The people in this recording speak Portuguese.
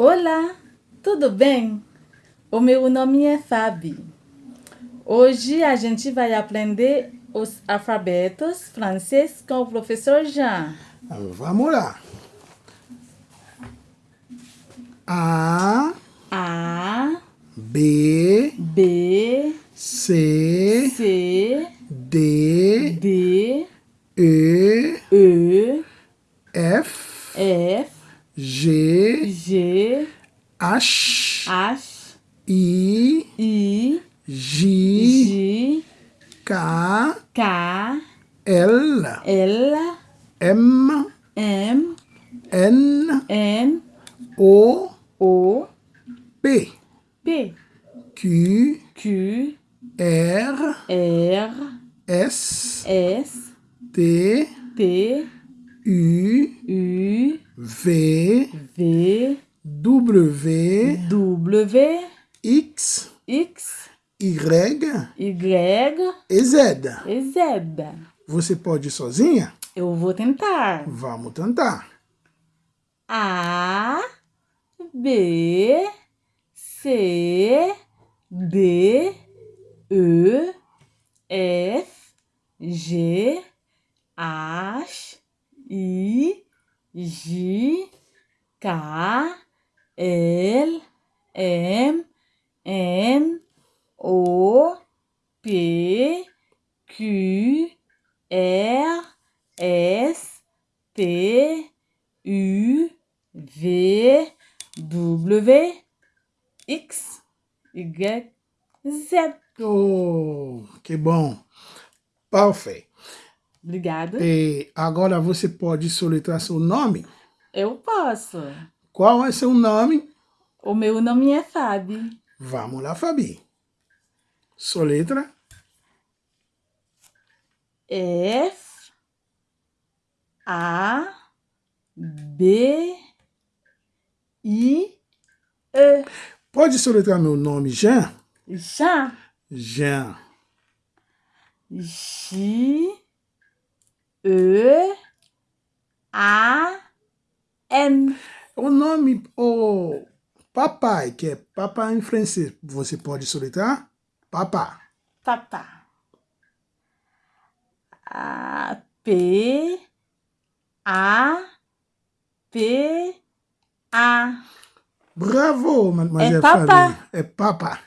Olá, tudo bem? O meu nome é Fabi. Hoje a gente vai aprender os alfabetos francês com o professor Jean. Vamos lá. A, A, B, B, C, C, D, D, E, E, F, F, G, G, H, H, I, I, J, J, K, K, L, L, M, M, N, N, O, O, P, P, Q, Q, R, R, S, S, T, T, U, U, V, V, W, W, X, X, Y Y e Z. e Z. Você pode ir sozinha? Eu vou tentar. Vamos tentar. A, B, C, D, E, F, G, H, I, J, K, L, M, N, O, P, Q, R, S, T, U, V, W, X, Y, Z. Oh, que bom. Perfeito. Obrigada. E agora você pode soletrar seu nome. Eu posso. Qual é seu nome? O meu nome é Fabi. Vamos lá, Fabi. Soletra. F, A, B, I, E. Pode soletrar meu nome, Jean? Já. Jean. J, E, A, N. O nome, o papai, que é papai em francês, você pode soletrar? Papá. Papá. A, P, A, P, A. Bravo, mademoiselle É papá. É papá.